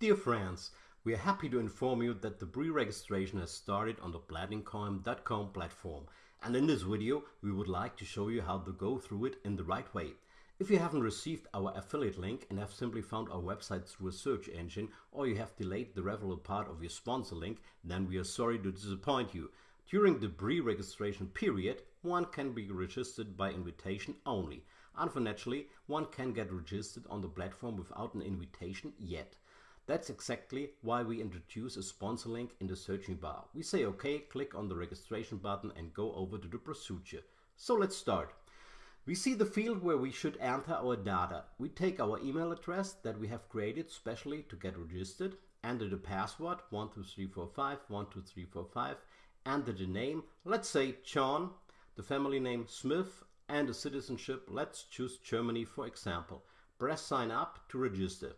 Dear friends, we are happy to inform you that the pre-registration has started on the platincoin.com platform and in this video we would like to show you how to go through it in the right way. If you haven't received our affiliate link and have simply found our website through a search engine or you have delayed the relevant part of your sponsor link, then we are sorry to disappoint you. During the pre-registration period, one can be registered by invitation only. Unfortunately, one can get registered on the platform without an invitation yet. That's exactly why we introduce a sponsor link in the searching bar. We say OK, click on the registration button and go over to the procedure. So let's start. We see the field where we should enter our data. We take our email address that we have created specially to get registered, enter the password 12345 12345, enter the name, let's say John, the family name Smith, and the citizenship, let's choose Germany for example. Press sign up to register.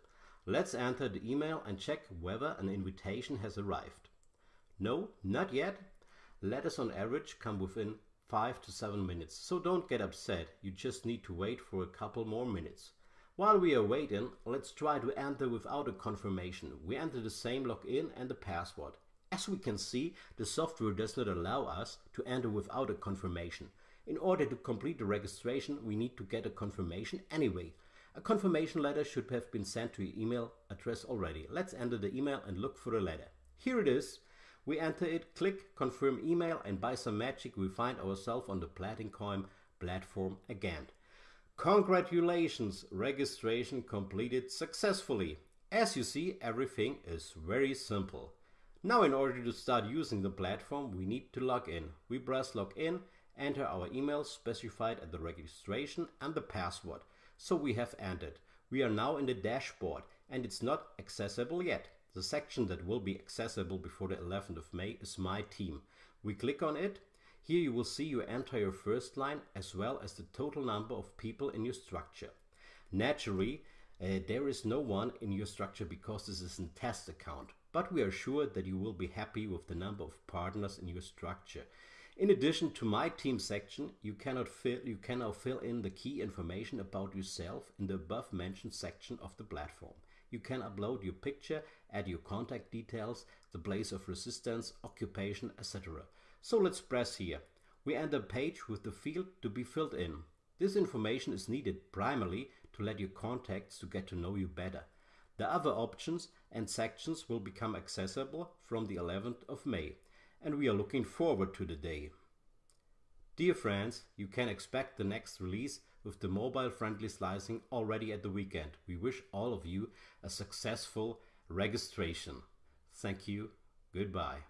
Let's enter the email and check whether an invitation has arrived. No, not yet. Letters on average come within 5 to 7 minutes, so don't get upset, you just need to wait for a couple more minutes. While we are waiting, let's try to enter without a confirmation. We enter the same login and the password. As we can see, the software does not allow us to enter without a confirmation. In order to complete the registration, we need to get a confirmation anyway. A confirmation letter should have been sent to your email address already. Let's enter the email and look for the letter. Here it is. We enter it, click confirm email and by some magic we find ourselves on the Platincoin platform again. Congratulations, registration completed successfully. As you see, everything is very simple. Now in order to start using the platform, we need to log in. We press log in, enter our email specified at the registration and the password. So we have entered. We are now in the dashboard and it's not accessible yet. The section that will be accessible before the 11th of May is My Team. We click on it. Here you will see your first line as well as the total number of people in your structure. Naturally, uh, there is no one in your structure because this is a test account, but we are sure that you will be happy with the number of partners in your structure. In addition to my team section, you cannot fill you can now fill in the key information about yourself in the above mentioned section of the platform. You can upload your picture, add your contact details, the place of residence, occupation, etc. So let's press here. We enter a page with the field to be filled in. This information is needed primarily to let your contacts to get to know you better. The other options and sections will become accessible from the 11th of May and we are looking forward to the day. Dear friends, you can expect the next release with the mobile friendly slicing already at the weekend. We wish all of you a successful registration. Thank you. Goodbye.